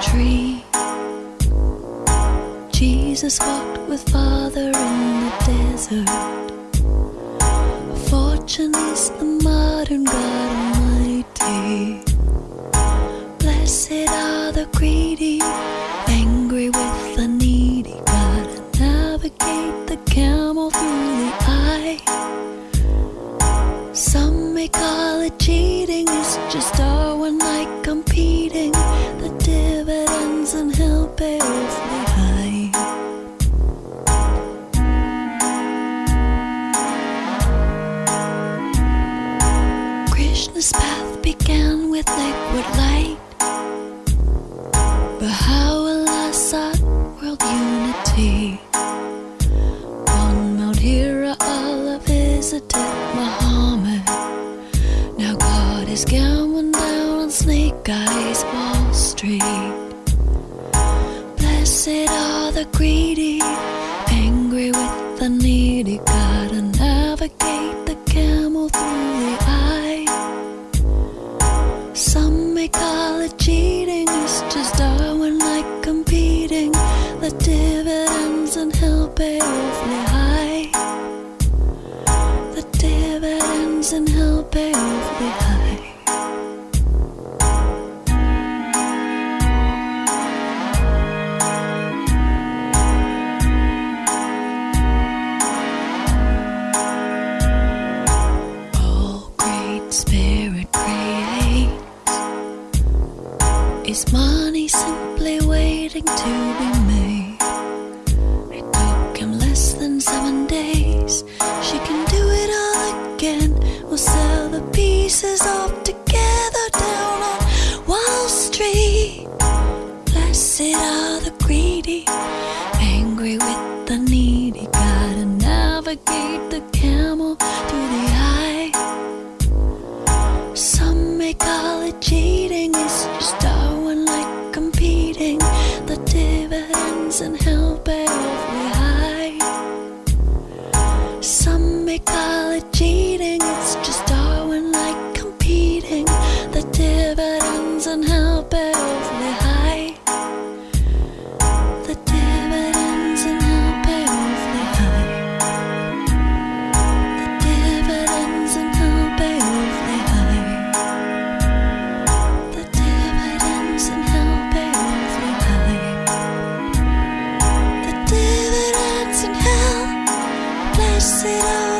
tree. Jesus walked with Father in the desert. Fortune is the modern God Almighty. Blessed are the greedy, angry with the needy. Gotta navigate the camel through the eye. Some may call it cheating, it's just Darwin like competing. Is going down on Snake Eyes Wall Street. Blessed are the greedy, angry with the needy. Gotta navigate the camel through the eye. Some may call it cheating, it's just Darwin like competing. The dividends and hell pay awfully high. The dividends and hell pay awfully high. it all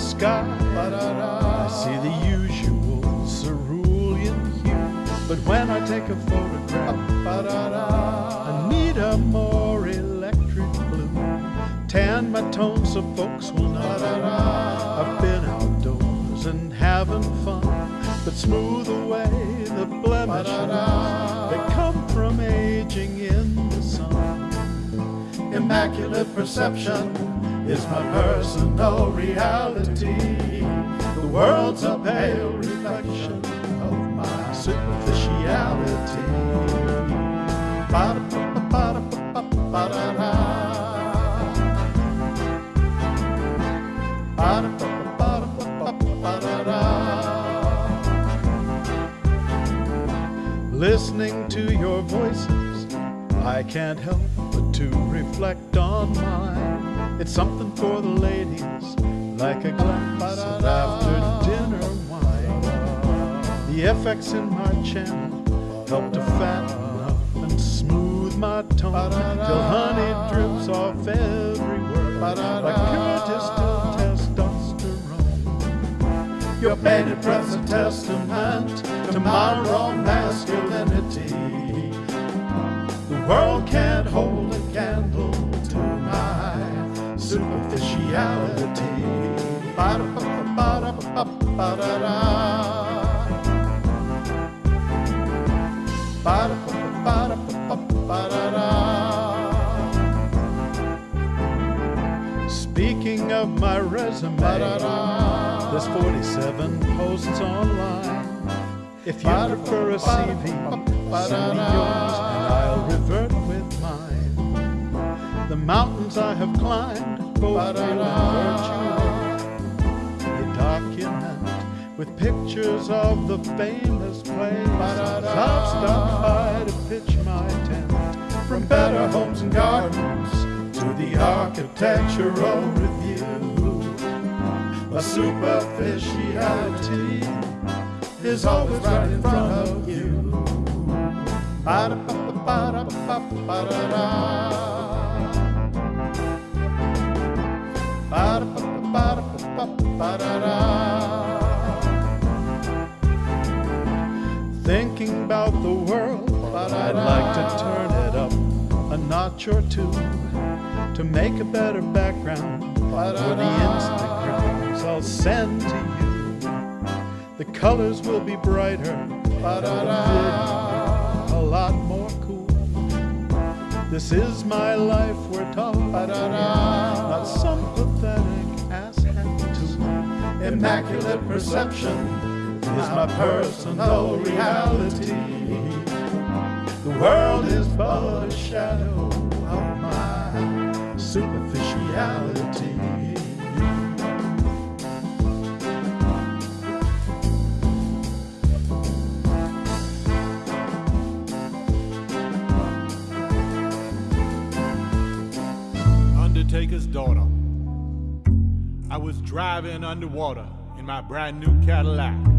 sky, I see the usual cerulean hue. But when I take a photograph, I need a more electric blue. Tan my tone so folks will know I've been outdoors and having fun. But smooth away the blemishes that come from aging in the sun. Immaculate perception is my personal reality. The world's a pale reflection of my superficiality. Listening to your voices, I can't help but to reflect on mine. It's something for the ladies, like a glass of after dinner wine. The FX in my channel help to fatten up and smooth my tone till honey drips off everywhere like pure distilled testosterone. Your painted breath's a testament to my raw masculinity. The world can't Speaking of my resume, there's 47 posts online. If you prefer a CV, send me yours and I'll revert with mine. The mountains I have climbed, both real and with pictures of the famous places I've stopped by to pitch my tent. From better homes and gardens to the architectural review. A superficiality is always right in front of you. Ba-da-ba-ba-ba-da-ba-ba-da-da. Ba-da-ba-ba-ba-da-da. Thinking about the world, but I'd like to turn it up a notch or two to make a better background for the Instagrams I'll send to you. The colors will be brighter, and the video a lot more cool. This is my life we're talking not some pathetic to. Immaculate perception is my personal reality. The world is but a shadow of my superficiality. Undertaker's daughter. I was driving underwater in my brand new Cadillac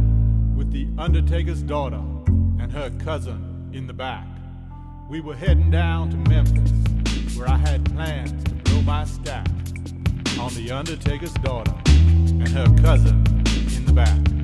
with the Undertaker's daughter and her cousin in the back. We were heading down to Memphis where I had plans to blow my stack on the Undertaker's daughter and her cousin in the back.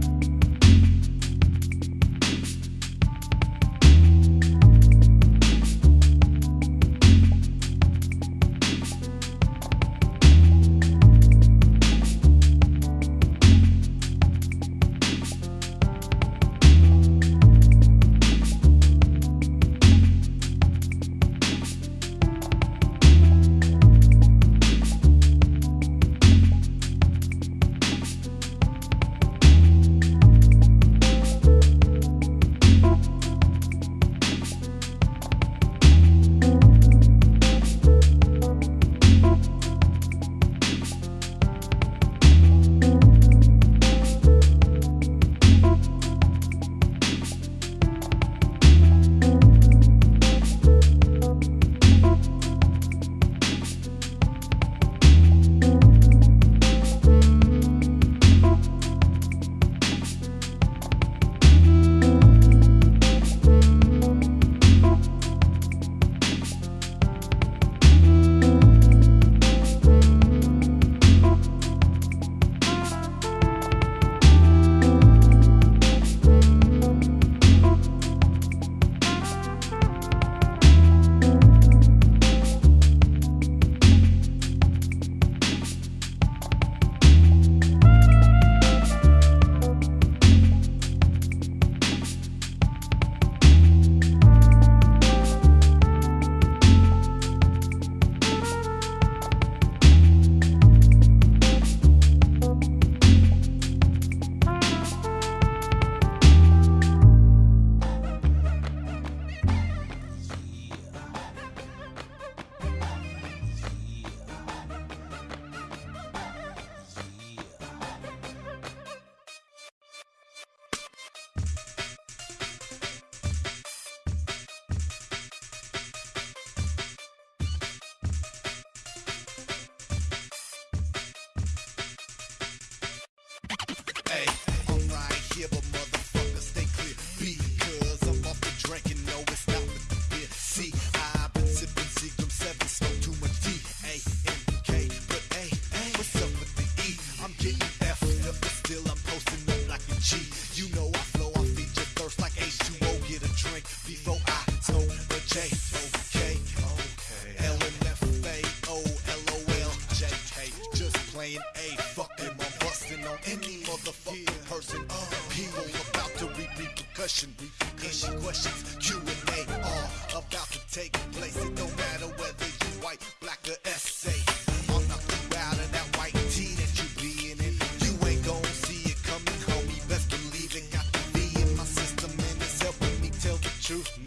Repercussion, truth